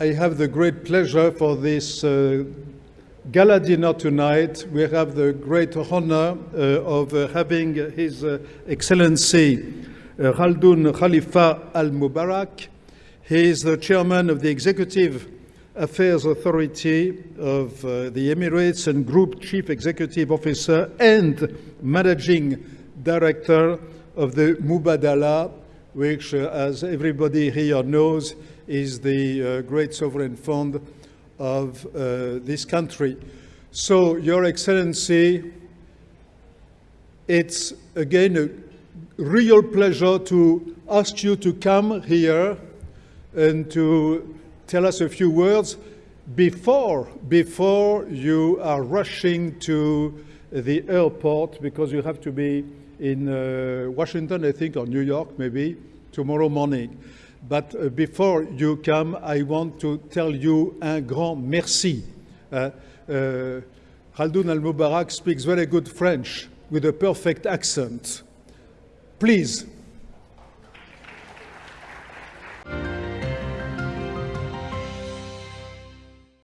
I have the great pleasure for this uh, gala dinner tonight. We have the great honor uh, of uh, having His uh, Excellency uh, Khaldoun Khalifa Al Mubarak. He is the chairman of the Executive Affairs Authority of uh, the Emirates and Group Chief Executive Officer and Managing Director of the Mubadala, which, uh, as everybody here knows, is the uh, great sovereign fund of uh, this country. So, Your Excellency, it's again a real pleasure to ask you to come here and to tell us a few words before, before you are rushing to the airport because you have to be in uh, Washington, I think, or New York maybe, tomorrow morning. But uh, before you come, I want to tell you un grand merci. Uh, uh, Khaldoun al-Mubarak speaks very good French with a perfect accent. Please